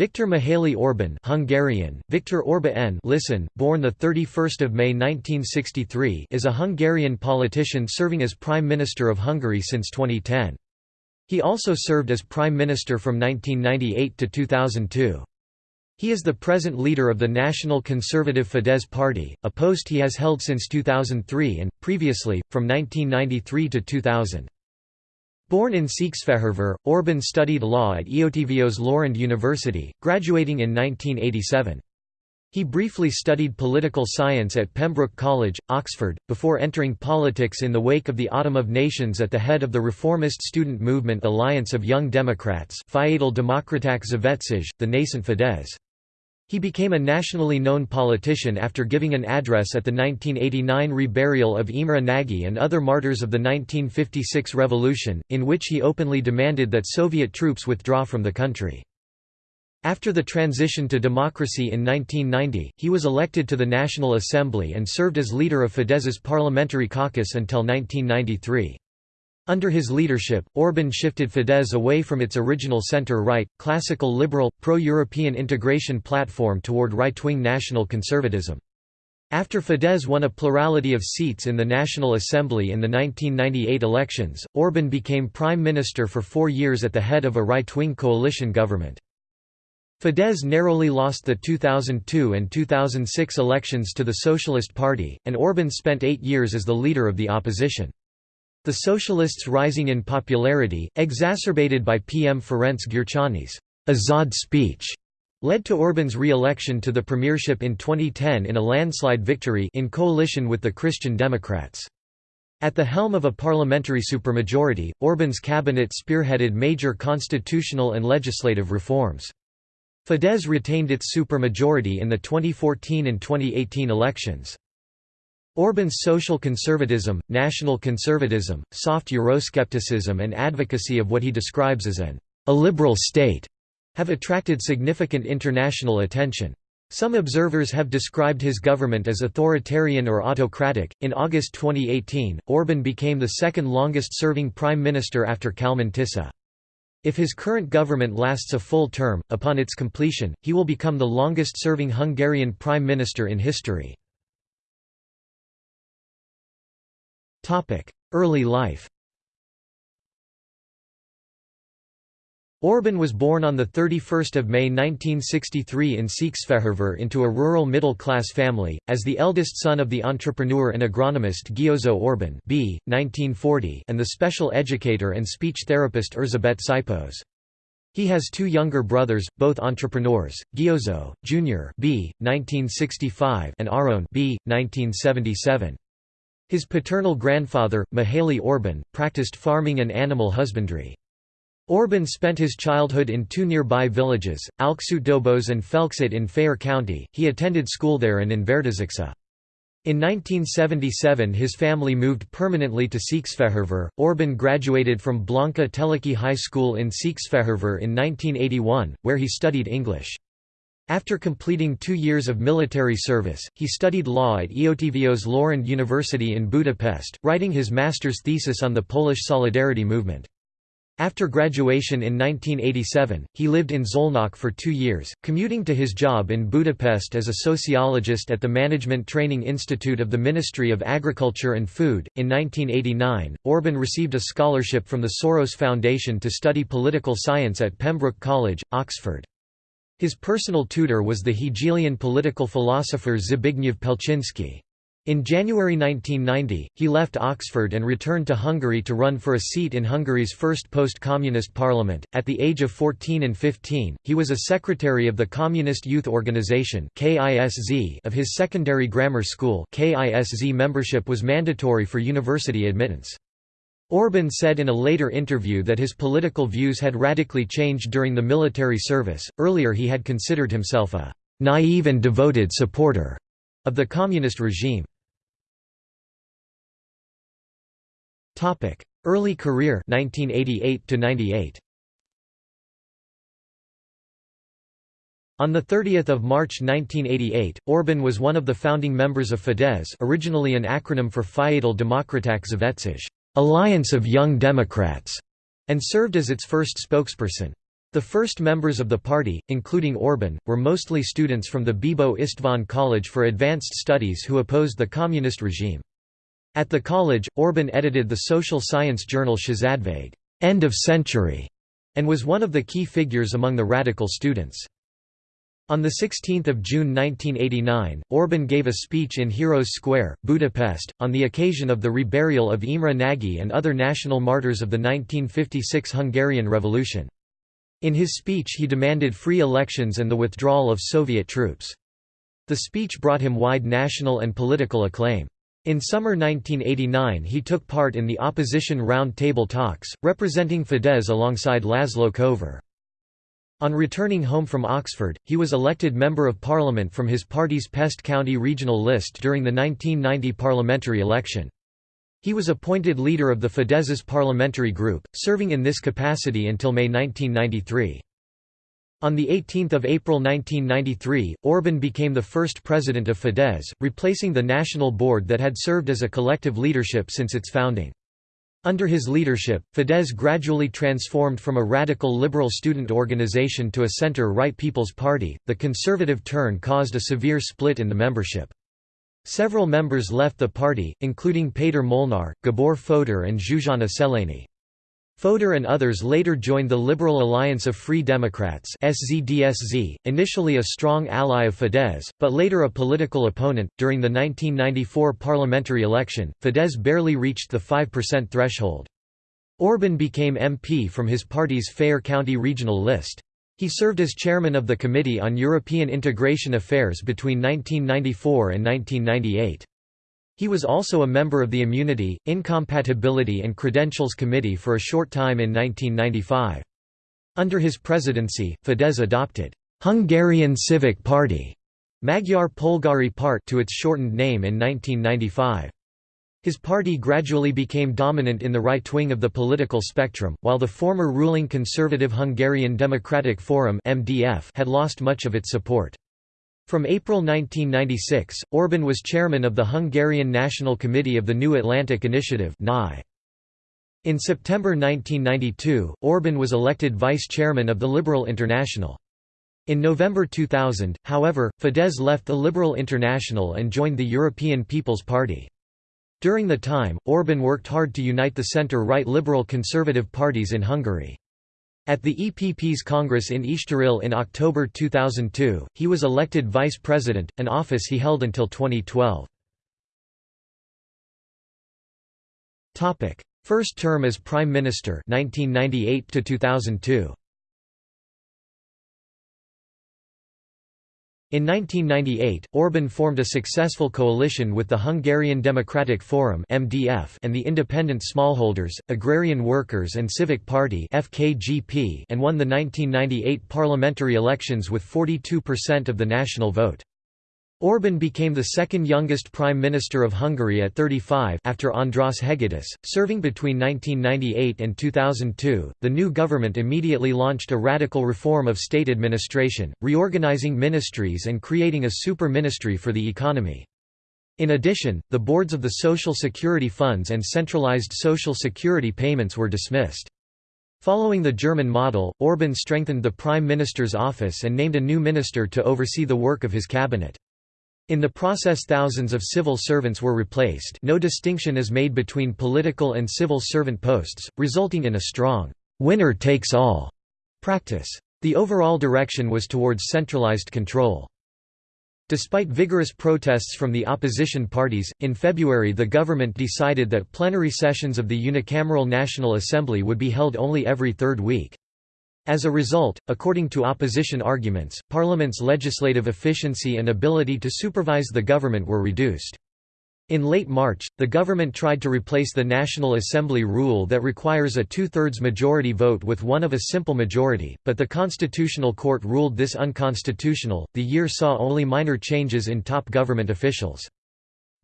Viktor Mihaly Orban Hungarian, Viktor Orba N listen, born 31 May 1963 is a Hungarian politician serving as Prime Minister of Hungary since 2010. He also served as Prime Minister from 1998 to 2002. He is the present leader of the National Conservative Fidesz Party, a post he has held since 2003 and, previously, from 1993 to 2000. Born in Székesfehérvár, Orban studied law at Eötvös Loránd University, graduating in 1987. He briefly studied political science at Pembroke College, Oxford, before entering politics in the wake of the Autumn of Nations at the head of the reformist student movement Alliance of Young Democrats the nascent Fidesz. He became a nationally known politician after giving an address at the 1989 reburial of Imre Nagy and other martyrs of the 1956 revolution, in which he openly demanded that Soviet troops withdraw from the country. After the transition to democracy in 1990, he was elected to the National Assembly and served as leader of Fidesz's parliamentary caucus until 1993. Under his leadership, Orban shifted Fidesz away from its original center-right, classical liberal, pro-European integration platform toward right-wing national conservatism. After Fidesz won a plurality of seats in the National Assembly in the 1998 elections, Orban became prime minister for four years at the head of a right-wing coalition government. Fidesz narrowly lost the 2002 and 2006 elections to the Socialist Party, and Orban spent eight years as the leader of the opposition. The Socialists' rising in popularity, exacerbated by PM Ferenc Gyurcsány's Őszöd speech, led to Orban's re-election to the premiership in 2010 in a landslide victory in coalition with the Christian Democrats. At the helm of a parliamentary supermajority, Orban's cabinet spearheaded major constitutional and legislative reforms. Fidesz retained its supermajority in the 2014 and 2018 elections. Orban's social conservatism, national conservatism, soft Euroscepticism and advocacy of what he describes as an illiberal state have attracted significant international attention. Some observers have described his government as authoritarian or autocratic. In August 2018, Orban became the second longest serving prime minister after Kálmán Tisza. If his current government lasts a full term, upon its completion, he will become the longest serving Hungarian prime minister in history. Early life Orban was born on 31 May 1963 in Székesfehérvár into a rural middle-class family, as the eldest son of the entrepreneur and agronomist Győző Orban b. 1940 and the special educator and speech therapist Erzsébet Sipos. He has two younger brothers, both entrepreneurs, Győző, Jr. b. 1965 and Aron b. 1977. His paternal grandfather, Mihaly Orban, practiced farming and animal husbandry. Orban spent his childhood in two nearby villages, Alcsútdobos and Felcsút in Fejér County. He attended school there and in Vértesacsa. In 1977 his family moved permanently to Székesfehérvár. Orban graduated from Blanka Teleki High School in Székesfehérvár in 1981, where he studied English. After completing two years of military service, he studied law at Eötvös Loránd University in Budapest, writing his master's thesis on the Polish Solidarity movement. After graduation in 1987, he lived in Szolnok for two years, commuting to his job in Budapest as a sociologist at the Management Training Institute of the Ministry of Agriculture and Food. In 1989, Orban received a scholarship from the Soros Foundation to study political science at Pembroke College, Oxford. His personal tutor was the Hegelian political philosopher Zbigniew Pelczynski. In January 1990, he left Oxford and returned to Hungary to run for a seat in Hungary's first post-communist parliament. At the age of 14 and 15, he was a secretary of the Communist Youth Organization of his secondary grammar school KISZ membership was mandatory for university admittance. Orban said in a later interview that his political views had radically changed during the military service. Earlier, he had considered himself a naive and devoted supporter of the communist regime. Topic: Early career 1988 to 98. On 30 March 1988, Orban was one of the founding members of Fidesz originally an acronym for Fiatal Demokraták Szövetség. Alliance of Young Democrats, and served as its first spokesperson. The first members of the party, including Orban, were mostly students from the Bibo István College for Advanced Studies who opposed the communist regime. At the college, Orban edited the social science journal Századvég end of century", and was one of the key figures among the radical students. On 16 June 1989, Orban gave a speech in Heroes Square, Budapest, on the occasion of the reburial of Imre Nagy and other national martyrs of the 1956 Hungarian Revolution. In his speech he demanded free elections and the withdrawal of Soviet troops. The speech brought him wide national and political acclaim. In summer 1989 he took part in the opposition round table talks, representing Fidesz alongside Laszlo Kover. On returning home from Oxford, he was elected Member of Parliament from his party's Pest County regional list during the 1990 parliamentary election. He was appointed leader of the Fidesz's parliamentary group, serving in this capacity until May 1993. On 18 April 1993, Orban became the first president of Fidesz, replacing the national board that had served as a collective leadership since its founding. Under his leadership, Fidesz gradually transformed from a radical liberal student organization to a center-right People's Party. The conservative turn caused a severe split in the membership. Several members left the party, including Péter Molnár, Gabor Fodor and Zsuzsanna Szelényi. Fodor and others later joined the Liberal Alliance of Free Democrats SZDSZ, initially a strong ally of Fidesz, but later a political opponent. During the 1994 parliamentary election, Fidesz barely reached the 5% threshold. Orban became MP from his party's Fejér County regional list. He served as chairman of the Committee on European Integration Affairs between 1994 and 1998. He was also a member of the Immunity, Incompatibility and Credentials Committee for a short time in 1995. Under his presidency, Fidesz adopted Hungarian Civic Party Magyar Polgári Párt to its shortened name in 1995. His party gradually became dominant in the right wing of the political spectrum, while the former ruling conservative Hungarian Democratic Forum (MDF) had lost much of its support. From April 1996, Orban was chairman of the Hungarian National Committee of the New Atlantic Initiative In September 1992, Orban was elected vice chairman of the Liberal International. In November 2000, however, Fidesz left the Liberal International and joined the European People's Party. During the time, Orban worked hard to unite the centre-right liberal conservative parties in Hungary. At the EPP's Congress in Estoril in October 2002, he was elected vice president, an office he held until 2012. First term as Prime Minister 1998 to 2002. In 1998, Orban formed a successful coalition with the Hungarian Democratic Forum (MDF) and the Independent Smallholders, Agrarian Workers and Civic Party (FKGP) and won the 1998 parliamentary elections with 42% of the national vote. Orban became the second youngest prime minister of Hungary at 35 after András Hegedűs, serving between 1998 and 2002. The new government immediately launched a radical reform of state administration, reorganizing ministries and creating a super ministry for the economy. In addition, the boards of the social security funds and centralized social security payments were dismissed. Following the German model, Orban strengthened the prime minister's office and named a new minister to oversee the work of his cabinet. In the process thousands of civil servants were replaced no distinction is made between political and civil servant posts, resulting in a strong «winner-takes-all» practice. The overall direction was towards centralized control. Despite vigorous protests from the opposition parties, in February the government decided that plenary sessions of the unicameral National Assembly would be held only every third week. As a result, according to opposition arguments, Parliament's legislative efficiency and ability to supervise the government were reduced. In late March, the government tried to replace the National Assembly rule that requires a two-thirds majority vote with one of a simple majority, but the Constitutional Court ruled this unconstitutional. The year saw only minor changes in top government officials.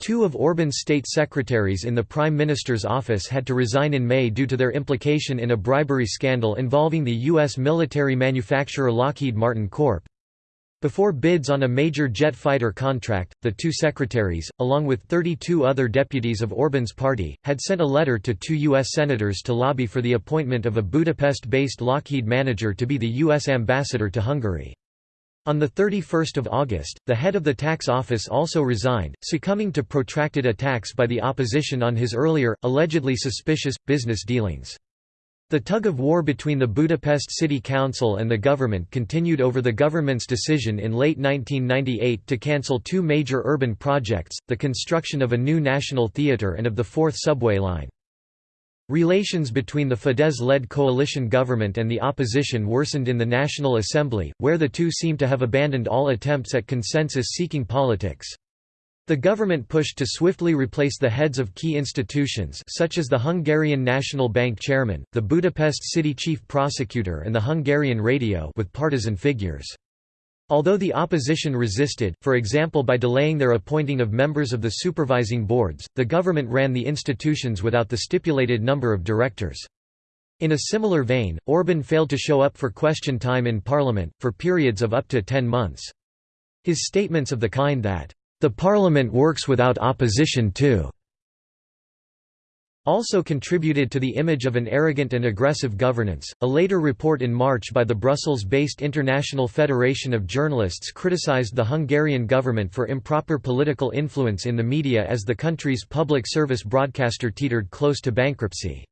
Two of Orban's state secretaries in the Prime Minister's office had to resign in May due to their implication in a bribery scandal involving the U.S. military manufacturer Lockheed Martin Corp. Before bids on a major jet fighter contract, the two secretaries, along with 32 other deputies of Orban's party, had sent a letter to two U.S. senators to lobby for the appointment of a Budapest-based Lockheed manager to be the U.S. ambassador to Hungary. On 31 August, the head of the tax office also resigned, succumbing to protracted attacks by the opposition on his earlier, allegedly suspicious, business dealings. The tug-of-war between the Budapest City Council and the government continued over the government's decision in late 1998 to cancel two major urban projects, the construction of a new national theatre and of the fourth subway line. Relations between the Fidesz-led coalition government and the opposition worsened in the National Assembly, where the two seem to have abandoned all attempts at consensus-seeking politics. The government pushed to swiftly replace the heads of key institutions such as the Hungarian National Bank chairman, the Budapest city chief prosecutor and the Hungarian radio with partisan figures. Although the opposition resisted, for example by delaying their appointing of members of the supervising boards, the government ran the institutions without the stipulated number of directors. In a similar vein, Orban failed to show up for question time in parliament, for periods of up to ten months. His statements of the kind that the parliament works without opposition too also contributed to the image of an arrogant and aggressive governance. A later report in March by the Brussels based International Federation of Journalists criticized the Hungarian government for improper political influence in the media as the country's public service broadcaster teetered close to bankruptcy.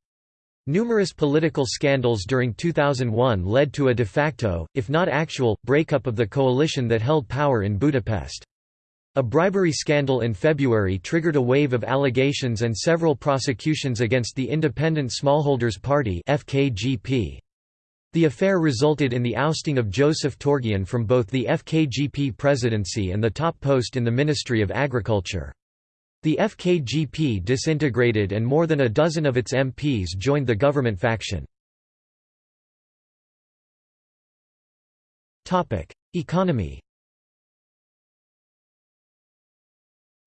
Numerous political scandals during 2001 led to a de facto, if not actual, breakup of the coalition that held power in Budapest. A bribery scandal in February triggered a wave of allegations and several prosecutions against the Independent Smallholders Party FKGP. The affair resulted in the ousting of Joseph Torgyán from both the FKGP presidency and the top post in the Ministry of Agriculture. The FKGP disintegrated and more than a dozen of its MPs joined the government faction. Economy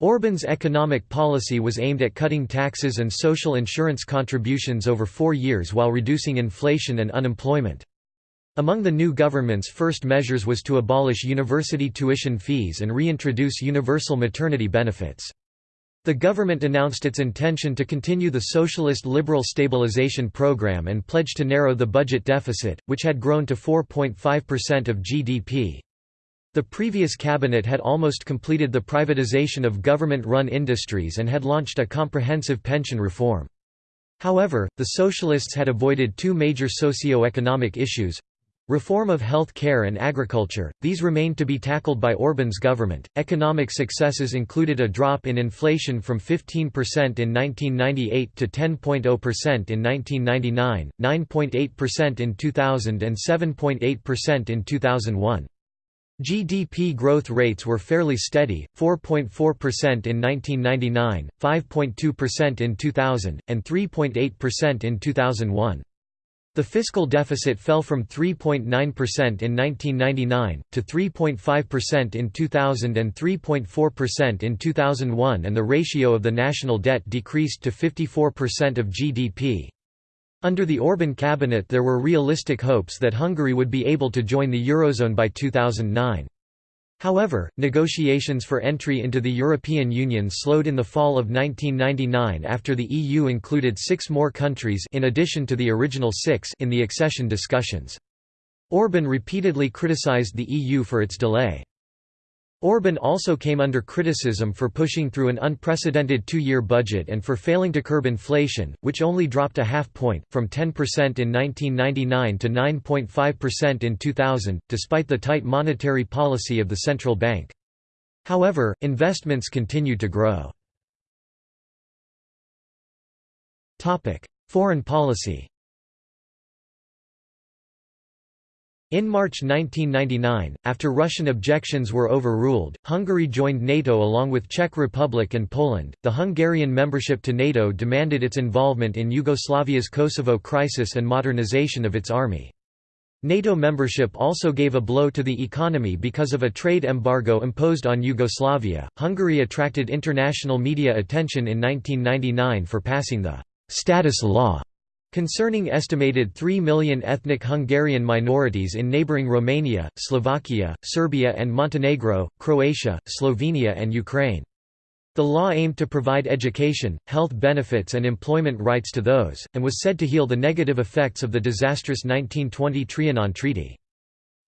Orban's economic policy was aimed at cutting taxes and social insurance contributions over four years while reducing inflation and unemployment. Among the new government's first measures was to abolish university tuition fees and reintroduce universal maternity benefits. The government announced its intention to continue the socialist liberal stabilization program and pledged to narrow the budget deficit, which had grown to 4.5% of GDP. The previous cabinet had almost completed the privatization of government-run industries and had launched a comprehensive pension reform. However, the socialists had avoided two major socio-economic issues Reform of health care and agriculture, these remained to be tackled by Orban's government. Economic successes included a drop in inflation from 15% in 1998 to 10.0% in 1999, 9.8% in 2000, and 7.8% in 2001. GDP growth rates were fairly steady, 4.4% in 1999, 5.2% in 2000, and 3.8% in 2001. The fiscal deficit fell from 3.9% in 1999, to 3.5% in 2000 and 3.4% in 2001 and the ratio of the national debt decreased to 54% of GDP. Under the Orban cabinet there were realistic hopes that Hungary would be able to join the Eurozone by 2009. However, negotiations for entry into the European Union slowed in the fall of 1999 after the EU included six more countries in addition to the original six in the accession discussions. Orban repeatedly criticized the EU for its delay. Orban also came under criticism for pushing through an unprecedented two-year budget and for failing to curb inflation, which only dropped a half point, from 10% in 1999 to 9.5% in 2000, despite the tight monetary policy of the central bank. However, investments continued to grow. Foreign policy In March 1999, after Russian objections were overruled, Hungary joined NATO along with Czech Republic and Poland. The Hungarian membership to NATO demanded its involvement in Yugoslavia's Kosovo crisis and modernization of its army. NATO membership also gave a blow to the economy because of a trade embargo imposed on Yugoslavia. Hungary attracted international media attention in 1999 for passing the status law Concerning estimated 3 million ethnic Hungarian minorities in neighboring Romania, Slovakia, Serbia and Montenegro, Croatia, Slovenia and Ukraine. The law aimed to provide education, health benefits and employment rights to those, and was said to heal the negative effects of the disastrous 1920 Trianon Treaty.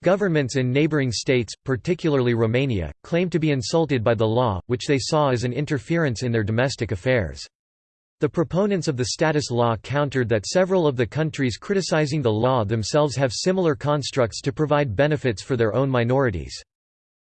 Governments in neighboring states, particularly Romania, claimed to be insulted by the law, which they saw as an interference in their domestic affairs. The proponents of the status law countered that several of the countries criticizing the law themselves have similar constructs to provide benefits for their own minorities.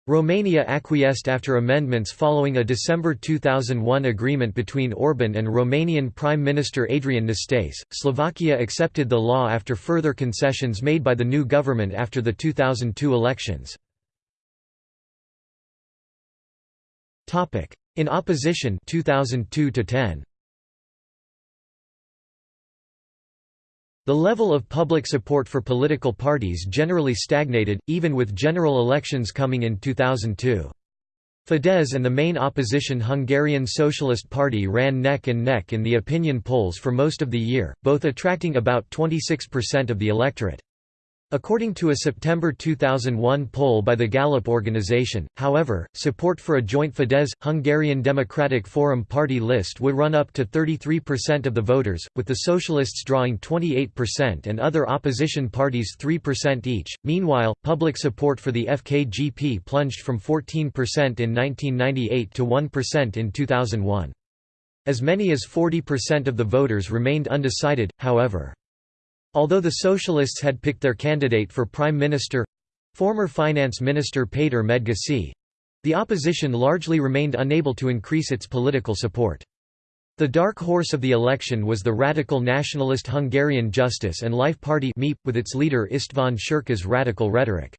Romania acquiesced after amendments following a December 2001 agreement between Orban and Romanian Prime Minister Adrian Năstase. Slovakia accepted the law after further concessions made by the new government after the 2002 elections. In opposition 2002 -10. The level of public support for political parties generally stagnated, even with general elections coming in 2002. Fidesz and the main opposition Hungarian Socialist Party ran neck and neck in the opinion polls for most of the year, both attracting about 26% of the electorate. According to a September 2001 poll by the Gallup organization, however, support for a joint Fidesz-Hungarian Democratic Forum party list would run up to 33% of the voters, with the Socialists drawing 28% and other opposition parties 3% each. Meanwhile, public support for the FKGP plunged from 14% in 1998 to 1% in 2001. As many as 40% of the voters remained undecided, however. Although the Socialists had picked their candidate for Prime Minister—former Finance Minister Péter Medgyessy—the opposition largely remained unable to increase its political support. The dark horse of the election was the radical nationalist Hungarian Justice and Life Party with its leader István Csurka's radical rhetoric.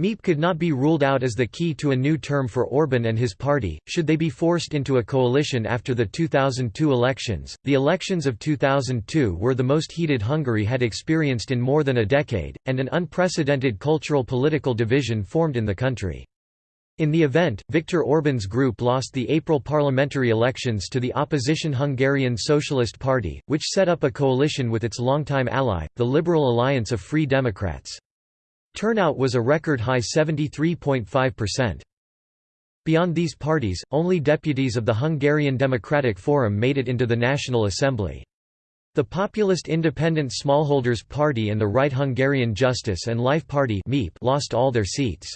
MÉP could not be ruled out as the key to a new term for Orban and his party, should they be forced into a coalition after the 2002 elections. The elections of 2002 were the most heated Hungary had experienced in more than a decade, and an unprecedented cultural political division formed in the country. In the event, Viktor Orban's group lost the April parliamentary elections to the opposition Hungarian Socialist Party, which set up a coalition with its longtime ally, the Liberal Alliance of Free Democrats. Turnout was a record high 73.5%. Beyond these parties, only deputies of the Hungarian Democratic Forum made it into the National Assembly. The populist Independent Smallholders Party and the Right Hungarian Justice and Life Party lost all their seats.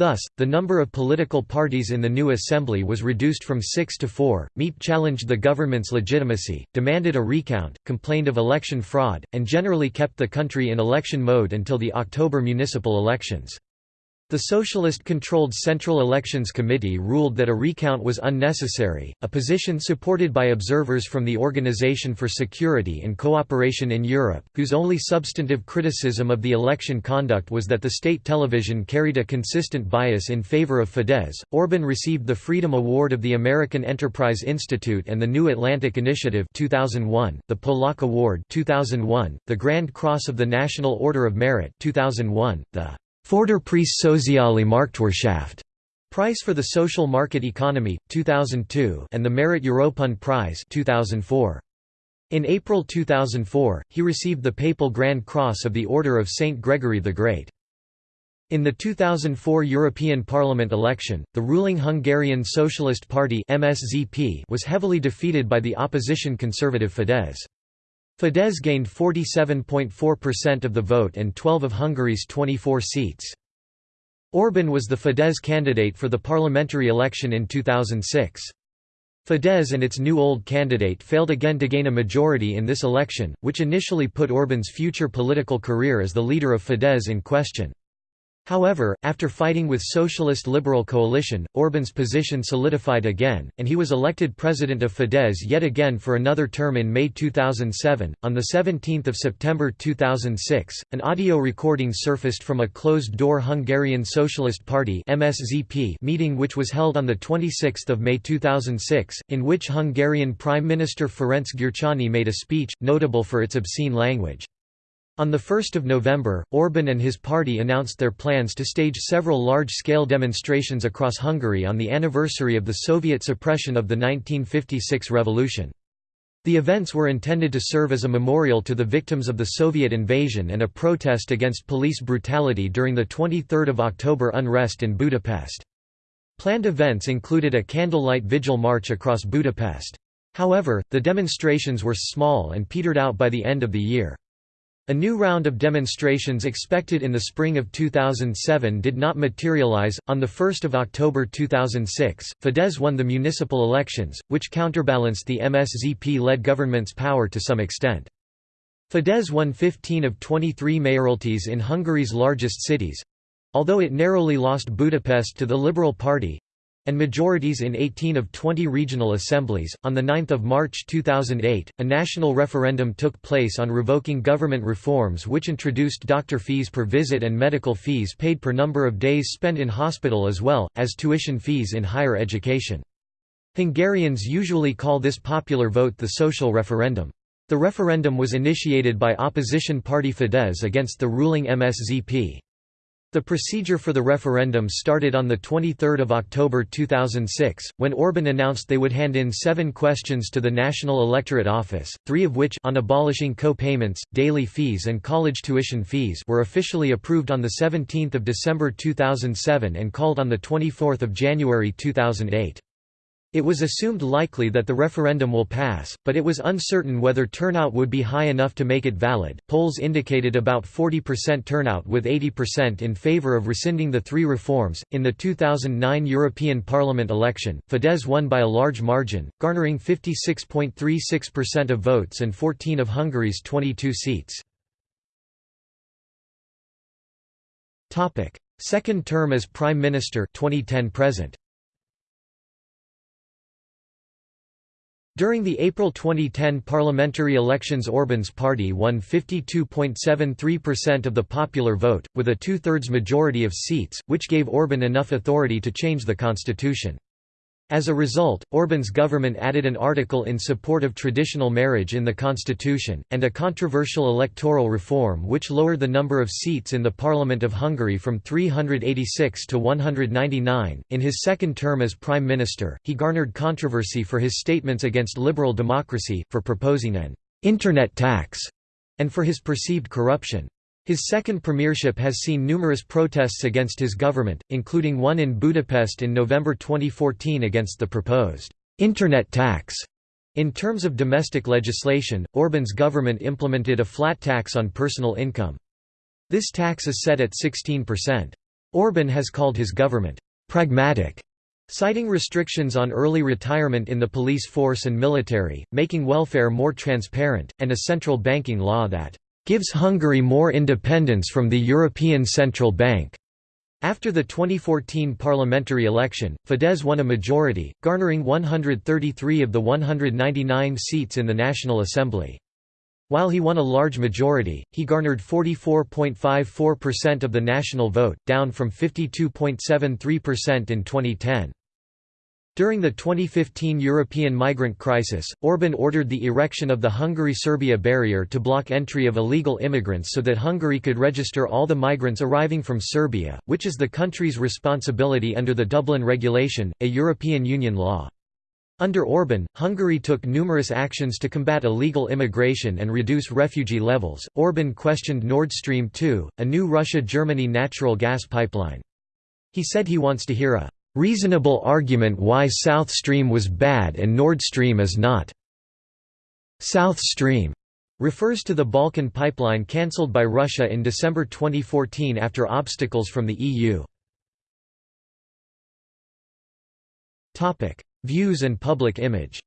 Thus, the number of political parties in the new assembly was reduced from six to four. MÉP challenged the government's legitimacy, demanded a recount, complained of election fraud, and generally kept the country in election mode until the October municipal elections. The Socialist-controlled Central Elections Committee ruled that a recount was unnecessary, a position supported by observers from the Organization for Security and Cooperation in Europe, whose only substantive criticism of the election conduct was that the state television carried a consistent bias in favor of Fidesz. Orban received the Freedom Award of the American Enterprise Institute and the New Atlantic Initiative 2001, the Polak Award 2001, the Grand Cross of the National Order of Merit 2001, the Förderpreis Soziale Marktwirtschaft Prize for the Social Market Economy, 2002 and the Mérite Européen Prize 2004. In April 2004, he received the Papal Grand Cross of the Order of St. Gregory the Great. In the 2004 European Parliament election, the ruling Hungarian Socialist Party MSZP was heavily defeated by the opposition conservative Fidesz. Fidesz gained 47.4% of the vote and 12 of Hungary's 24 seats. Orban was the Fidesz candidate for the parliamentary election in 2006. Fidesz and its new old candidate failed again to gain a majority in this election, which initially put Orban's future political career as the leader of Fidesz in question. However, after fighting with Socialist Liberal coalition, Orban's position solidified again, and he was elected president of Fidesz yet again for another term in May 2007. On the 17th of September 2006, an audio recording surfaced from a closed-door Hungarian Socialist Party (MSZP) meeting which was held on the 26th of May 2006, in which Hungarian Prime Minister Ferenc Gyurcsány made a speech notable for its obscene language. On 1 November, Orban and his party announced their plans to stage several large-scale demonstrations across Hungary on the anniversary of the Soviet suppression of the 1956 revolution. The events were intended to serve as a memorial to the victims of the Soviet invasion and a protest against police brutality during the 23 October unrest in Budapest. Planned events included a candlelight vigil march across Budapest. However, the demonstrations were small and petered out by the end of the year. A new round of demonstrations expected in the spring of 2007 did not materialize. On the 1st of October 2006, Fidesz won the municipal elections, which counterbalanced the MSZP-led government's power to some extent. Fidesz won 15 of 23 mayoralties in Hungary's largest cities, although it narrowly lost Budapest to the Liberal Party, and majorities in 18 of 20 regional assemblies. On 9 March 2008, a national referendum took place on revoking government reforms which introduced doctor fees per visit and medical fees paid per number of days spent in hospital as well, as tuition fees in higher education. Hungarians usually call this popular vote the social referendum. The referendum was initiated by opposition party Fidesz against the ruling MSZP. The procedure for the referendum started on 23 October 2006, when Orban announced they would hand in seven questions to the National Electorate Office, three of which on abolishing co-payments, daily fees and college tuition fees were officially approved on 17 December 2007 and called on 24 January 2008. It was assumed likely that the referendum will pass, but it was uncertain whether turnout would be high enough to make it valid. Polls indicated about 40% turnout with 80% in favor of rescinding the three reforms. In the 2009 European Parliament election, Fidesz won by a large margin, garnering 56.36% of votes and 14 of Hungary's 22 seats. Second term as Prime Minister 2010 present. During the April 2010 parliamentary elections Orban's party won 52.73% of the popular vote, with a two-thirds majority of seats, which gave Orban enough authority to change the constitution. As a result, Orban's government added an article in support of traditional marriage in the constitution, and a controversial electoral reform which lowered the number of seats in the Parliament of Hungary from 386 to 199. In his second term as prime minister, he garnered controversy for his statements against liberal democracy, for proposing an internet tax, and for his perceived corruption. His second premiership has seen numerous protests against his government, including one in Budapest in November 2014 against the proposed internet tax. In terms of domestic legislation, Orban's government implemented a flat tax on personal income. This tax is set at 16%. Orban has called his government pragmatic, citing restrictions on early retirement in the police force and military, making welfare more transparent, and a central banking law that gives Hungary more independence from the European Central Bank. After the 2014 parliamentary election, Fidesz won a majority, garnering 133 of the 199 seats in the National Assembly. While he won a large majority, he garnered 44.54% of the national vote, down from 52.73% in 2010. During the 2015 European migrant crisis, Orban ordered the erection of the Hungary-Serbia barrier to block entry of illegal immigrants so that Hungary could register all the migrants arriving from Serbia, which is the country's responsibility under the Dublin Regulation, a European Union law. Under Orban, Hungary took numerous actions to combat illegal immigration and reduce refugee levels. Orban questioned Nord Stream 2, a new Russia-Germany natural gas pipeline. He said he wants to hear a reasonable argument why South Stream was bad and Nord Stream is not. South Stream refers to the Balkan pipeline cancelled by Russia in December 2014 after obstacles from the EU. Views and public image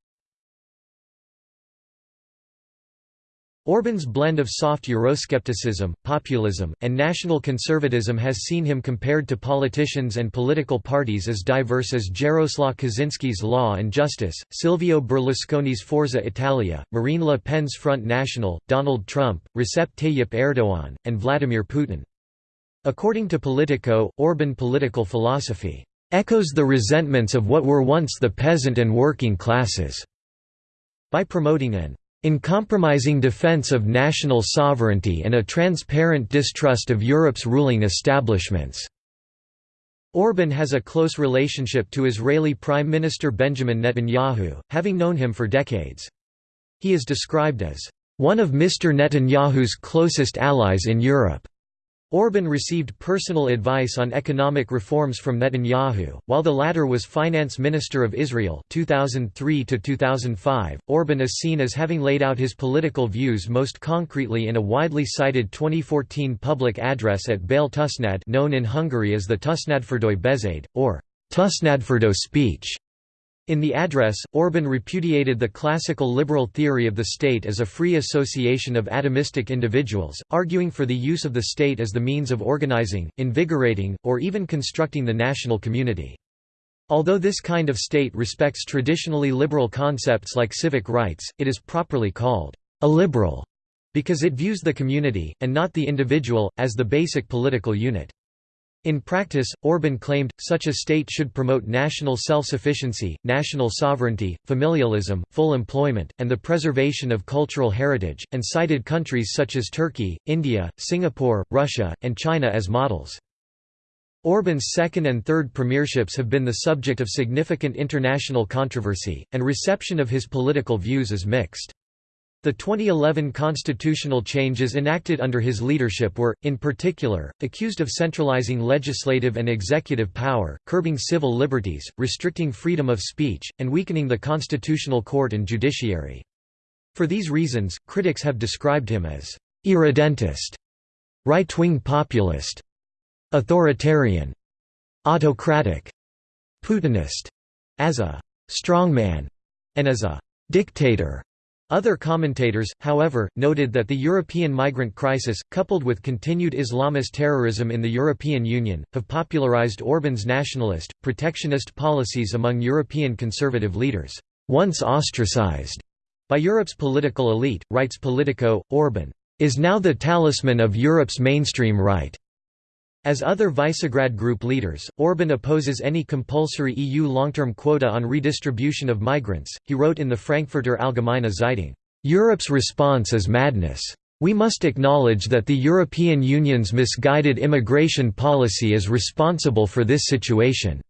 Orban's blend of soft Euroscepticism, populism, and national conservatism has seen him compared to politicians and political parties as diverse as Jaroslaw Kaczynski's Law and Justice, Silvio Berlusconi's Forza Italia, Marine Le Pen's Front National, Donald Trump, Recep Tayyip Erdogan, and Vladimir Putin. According to Politico, Orban political philosophy echoes the resentments of what were once the peasant and working classes, by promoting an uncompromising defense of national sovereignty and a transparent distrust of Europe's ruling establishments." Orban has a close relationship to Israeli Prime Minister Benjamin Netanyahu, having known him for decades. He is described as one of Mr. Netanyahu's closest allies in Europe. Orban received personal advice on economic reforms from Netanyahu, while the latter was finance minister of Israel 2003 -2005. Orban is seen as having laid out his political views most concretely in a widely cited 2014 public address at Băile Tușnad known in Hungary as the Tusnádfürdői Beszéd, or Tusnádfürdő speech. In the address, Orban repudiated the classical liberal theory of the state as a free association of atomistic individuals, arguing for the use of the state as the means of organizing, invigorating, or even constructing the national community. Although this kind of state respects traditionally liberal concepts like civic rights, it is properly called illiberal because it views the community, and not the individual, as the basic political unit. In practice, Orban claimed, such a state should promote national self-sufficiency, national sovereignty, familialism, full employment, and the preservation of cultural heritage, and cited countries such as Turkey, India, Singapore, Russia, and China as models. Orban's second and third premierships have been the subject of significant international controversy, and reception of his political views is mixed. The 2011 constitutional changes enacted under his leadership were, in particular, accused of centralizing legislative and executive power, curbing civil liberties, restricting freedom of speech, and weakening the constitutional court and judiciary. For these reasons, critics have described him as irredentist, right-wing populist, authoritarian, autocratic, Putinist, as a strongman, and as a dictator. Other commentators, however, noted that the European migrant crisis, coupled with continued Islamist terrorism in the European Union, have popularized Orban's nationalist, protectionist policies among European conservative leaders. Once ostracized by Europe's political elite, writes Politico, Orban is now the talisman of Europe's mainstream right. As other Visegrad Group leaders, Orban opposes any compulsory EU long-term quota on redistribution of migrants. He wrote in the Frankfurter Allgemeine Zeitung, "Europe's response is madness. We must acknowledge that the European Union's misguided immigration policy is responsible for this situation."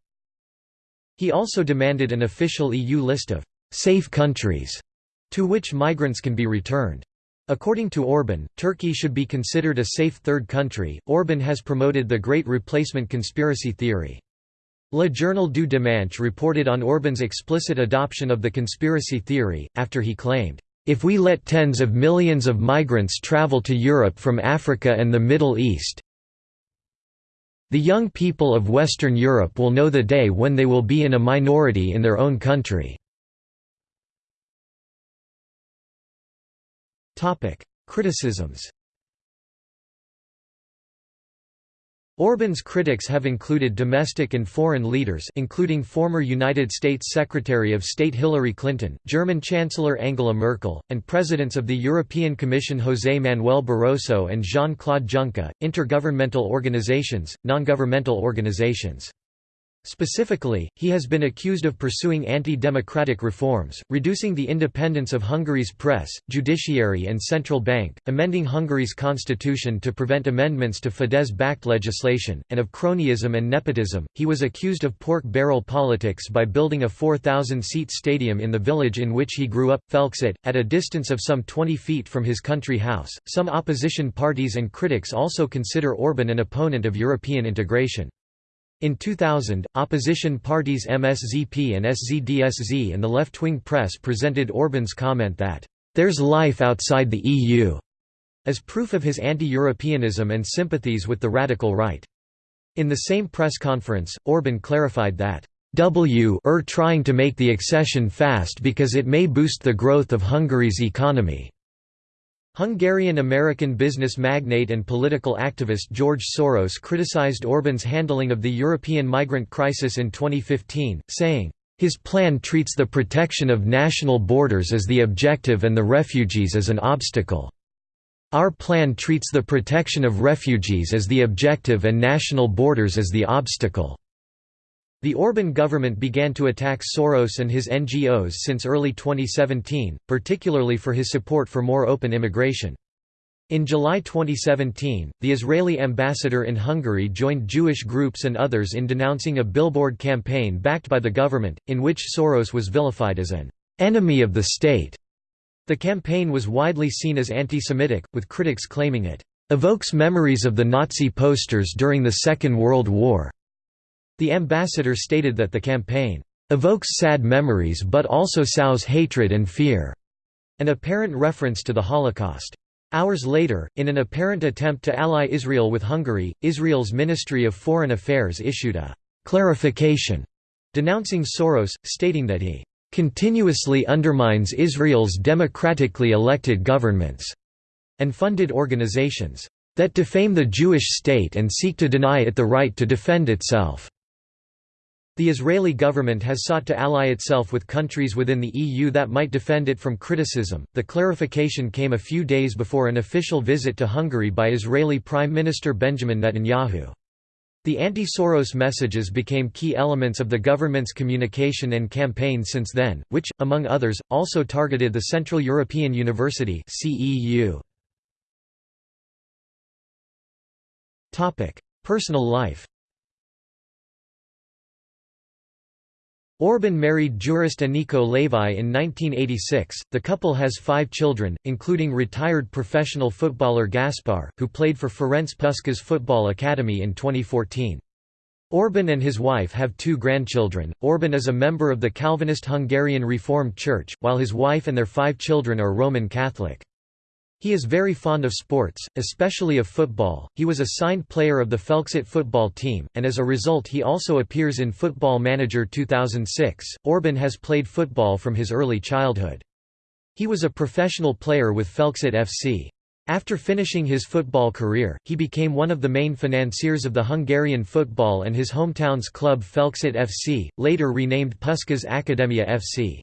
He also demanded an official EU list of safe countries to which migrants can be returned. According to Orban, Turkey should be considered a safe third country. Orban has promoted the Great Replacement conspiracy theory. Le Journal du Dimanche reported on Orban's explicit adoption of the conspiracy theory, after he claimed, If we let tens of millions of migrants travel to Europe from Africa and the Middle East, the young people of Western Europe will know the day when they will be in a minority in their own country. Criticisms Orban's critics have included domestic and foreign leaders including former United States Secretary of State Hillary Clinton, German Chancellor Angela Merkel, and presidents of the European Commission José Manuel Barroso and Jean-Claude Juncker, intergovernmental organizations, non-governmental organizations. Specifically, he has been accused of pursuing anti-democratic reforms, reducing the independence of Hungary's press, judiciary and central bank, amending Hungary's constitution to prevent amendments to Fidesz-backed legislation, and of cronyism and nepotism. He was accused of pork barrel politics by building a 4,000-seat stadium in the village in which he grew up, Felcsút, at a distance of some 20 feet from his country house. Some opposition parties and critics also consider Orban an opponent of European integration. In 2000, opposition parties MSZP and SZDSZ and the left-wing press presented Orban's comment that, "...there's life outside the EU", as proof of his anti-Europeanism and sympathies with the radical right. In the same press conference, Orban clarified that, "W are trying to make the accession fast because it may boost the growth of Hungary's economy." Hungarian-American business magnate and political activist George Soros criticized Orban's handling of the European migrant crisis in 2015, saying, "...his plan treats the protection of national borders as the objective and the refugees as an obstacle. Our plan treats the protection of refugees as the objective and national borders as the obstacle." The Orban government began to attack Soros and his NGOs since early 2017, particularly for his support for more open immigration. In July 2017, the Israeli ambassador in Hungary joined Jewish groups and others in denouncing a billboard campaign backed by the government, in which Soros was vilified as an enemy of the state. The campaign was widely seen as anti-Semitic, with critics claiming it evokes memories of the Nazi posters during the Second World War. The ambassador stated that the campaign evokes sad memories but also sows hatred and fear, an apparent reference to the Holocaust. Hours later, in an apparent attempt to ally Israel with Hungary, Israel's Ministry of Foreign Affairs issued a clarification denouncing Soros, stating that he continuously undermines Israel's democratically elected governments and funded organizations that defame the Jewish state and seek to deny it the right to defend itself. The Israeli government has sought to ally itself with countries within the EU that might defend it from criticism. The clarification came a few days before an official visit to Hungary by Israeli Prime Minister Benjamin Netanyahu. The anti-Soros messages became key elements of the government's communication and campaign since then, which, among others, also targeted the Central European University. Personal life Orban married jurist Aniko Lévai in 1986. The couple has five children, including retired professional footballer Gaspar, who played for Ferenc Puskás Football Academy in 2014. Orban and his wife have two grandchildren. Orban is a member of the Calvinist Hungarian Reformed Church, while his wife and their five children are Roman Catholic. He is very fond of sports, especially of football. He was a signed player of the Felcsút football team, and as a result, he also appears in Football Manager 2006. Orban has played football from his early childhood. He was a professional player with Felcsút FC. After finishing his football career, he became one of the main financiers of the Hungarian football and his hometown's club Felcsút FC, later renamed Puskás Akademia FC.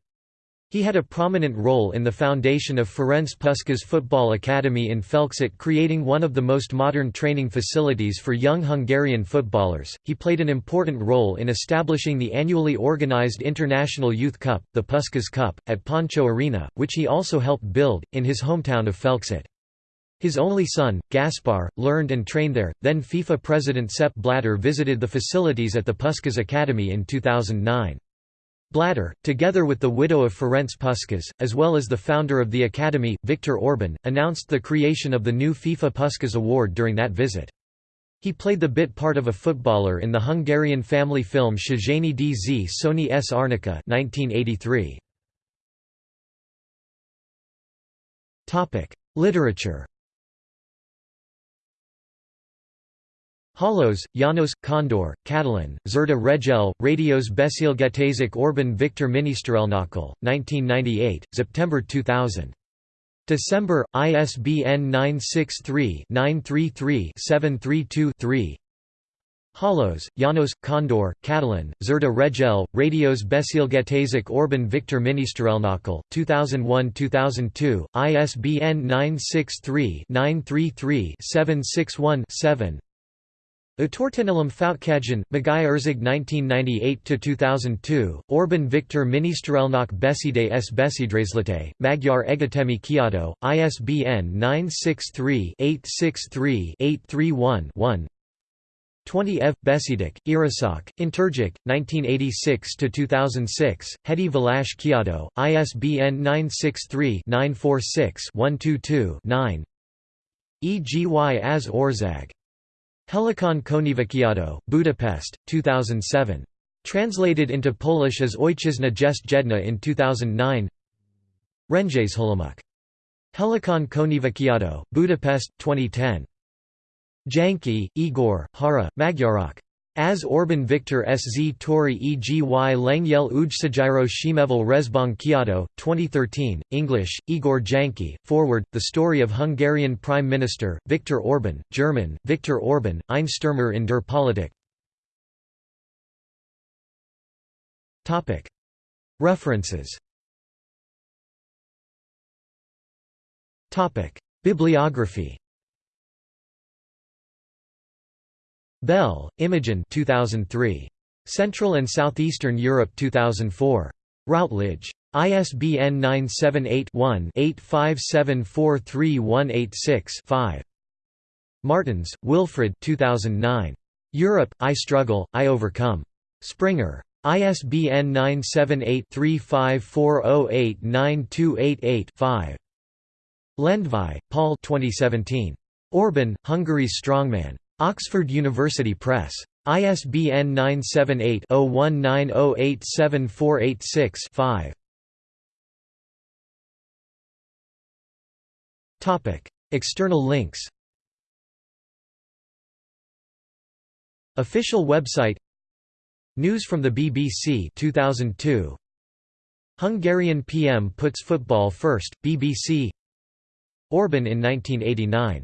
He had a prominent role in the foundation of Ferenc Puskás Football Academy in Felcsút, creating one of the most modern training facilities for young Hungarian footballers. He played an important role in establishing the annually organized International Youth Cup, the Puskás Cup, at Pancho Arena, which he also helped build, in his hometown of Felcsút. His only son, Gaspar, learned and trained there. Then FIFA president Sepp Blatter visited the facilities at the Puskás Academy in 2009. Blatter, together with the widow of Ferenc Puskás, as well as the founder of the academy, Viktor Orban, announced the creation of the new FIFA Puskás Award during that visit. He played the bit part of a footballer in the Hungarian family film Széchenyi DZ Sony S. Arnica 1983. Literature Hollós, Janos, Kondor, Katalin, Szerda reggel, Radios Beszélgetések Orban Victor Miniszterelnökkel, 1998, September 2000. December, ISBN 963-933-732-3 Hollós, Janos, Kondor, Katalin, Szerda reggel, Radios Beszélgetések Orban Victor Miniszterelnökkel, 2001–2002, ISBN 963-933-761-7 Utortenelum Foutkajan, Magaya Erzig 1998–2002, Orban Viktor Miniszterelnök Beszéde s. Beszédrészlete, Magyar Egyetemi Kiadó, ISBN 963-863-831-1 20 Ev. Beszédek, Írások, Interjik, 1986–2006, Heti Válasz Kiadó, ISBN 963-946-122-9 Egy az ország Helikon Könyvkiadó, Budapest, 2007. Translated into Polish as Ojczyzna jest jedna in 2009 Rędziejsholomuk. Helikon Könyvkiadó, Budapest, 2010. Janke, Igor, Hara, Magyarok. As Orban Victor Sz Tori Egi Lengyel Ujsajiro Shimevel Rezbong Kiado, 2013, English, Igor Janke, Forward, The Story of Hungarian Prime Minister, Viktor Orban, German, Viktor Orban, Einstürmer in der Politik. References. Bibliography Bell, Imogen 2003. Central and Southeastern Europe 2004. Routledge. ISBN 978-1-85743186-5. Martens, Wilfried 2009. Europe, I Struggle, I Overcome. Springer. ISBN 978-3540892888-5. Lendvai, Paul 2017. Orban, Hungary's Strongman. Oxford University Press. ISBN 978-0190874886-5. External links. Official website. News from the BBC 2002 Hungarian PM puts football first, BBC Orban in 1989